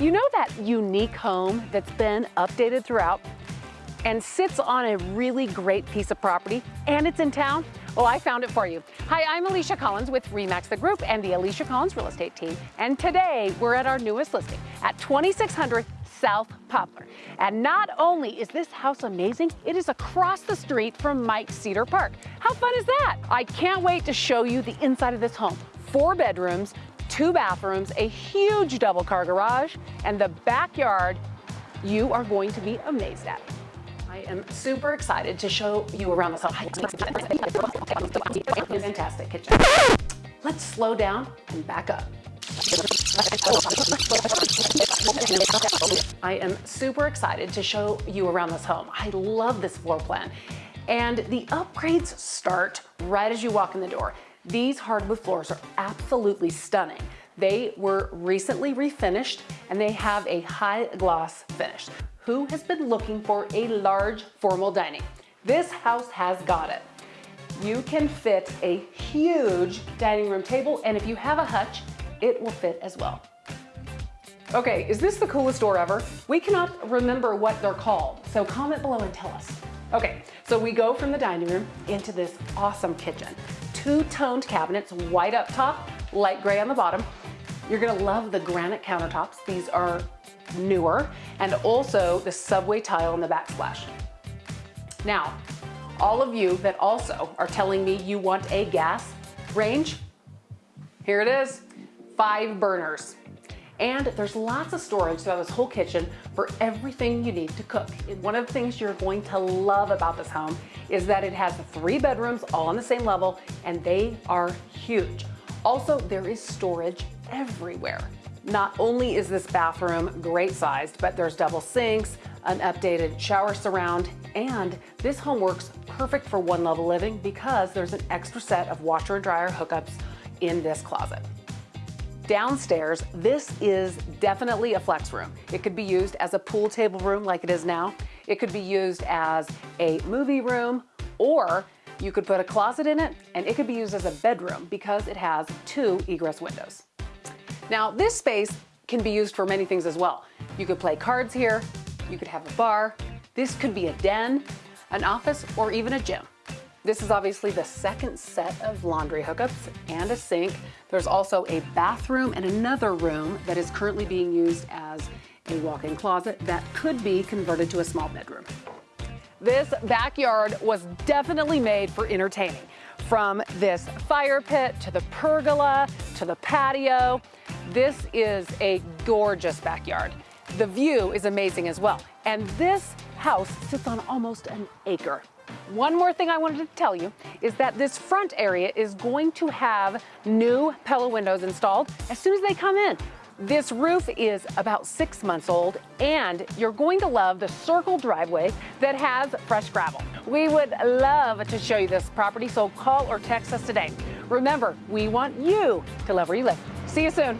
You know that unique home that's been updated throughout and sits on a really great piece of property and it's in town? Well, I found it for you. Hi, I'm Alicia Collins with Remax the Group and the Alicia Collins Real Estate Team. And today we're at our newest listing at 2600 South Poplar. And not only is this house amazing, it is across the street from Mike Cedar Park. How fun is that? I can't wait to show you the inside of this home. Four bedrooms, two bathrooms, a huge double car garage, and the backyard you are going to be amazed at. I am super excited to show you around this home. Fantastic kitchen. Let's slow down and back up. I am super excited to show you around this home. I love this floor plan. And the upgrades start right as you walk in the door. These hardwood floors are absolutely stunning. They were recently refinished and they have a high gloss finish. Who has been looking for a large formal dining? This house has got it. You can fit a huge dining room table and if you have a hutch, it will fit as well. Okay, is this the coolest door ever? We cannot remember what they're called, so comment below and tell us. Okay, so we go from the dining room into this awesome kitchen two-toned cabinets, white up top, light gray on the bottom. You're gonna love the granite countertops. These are newer, and also the subway tile in the backsplash. Now, all of you that also are telling me you want a gas range, here it is, five burners. And there's lots of storage throughout this whole kitchen for everything you need to cook. One of the things you're going to love about this home is that it has three bedrooms all on the same level and they are huge. Also, there is storage everywhere. Not only is this bathroom great sized, but there's double sinks, an updated shower surround, and this home works perfect for one level living because there's an extra set of washer and dryer hookups in this closet. Downstairs, this is definitely a flex room. It could be used as a pool table room like it is now. It could be used as a movie room, or you could put a closet in it, and it could be used as a bedroom because it has two egress windows. Now, this space can be used for many things as well. You could play cards here, you could have a bar, this could be a den, an office, or even a gym. This is obviously the second set of laundry hookups and a sink. There's also a bathroom and another room that is currently being used as a walk-in closet that could be converted to a small bedroom. This backyard was definitely made for entertaining. From this fire pit to the pergola to the patio, this is a gorgeous backyard. The view is amazing as well. And this house sits on almost an acre. One more thing I wanted to tell you is that this front area is going to have new Pella windows installed as soon as they come in. This roof is about six months old and you're going to love the circle driveway that has fresh gravel. We would love to show you this property, so call or text us today. Remember, we want you to love where you live. See you soon.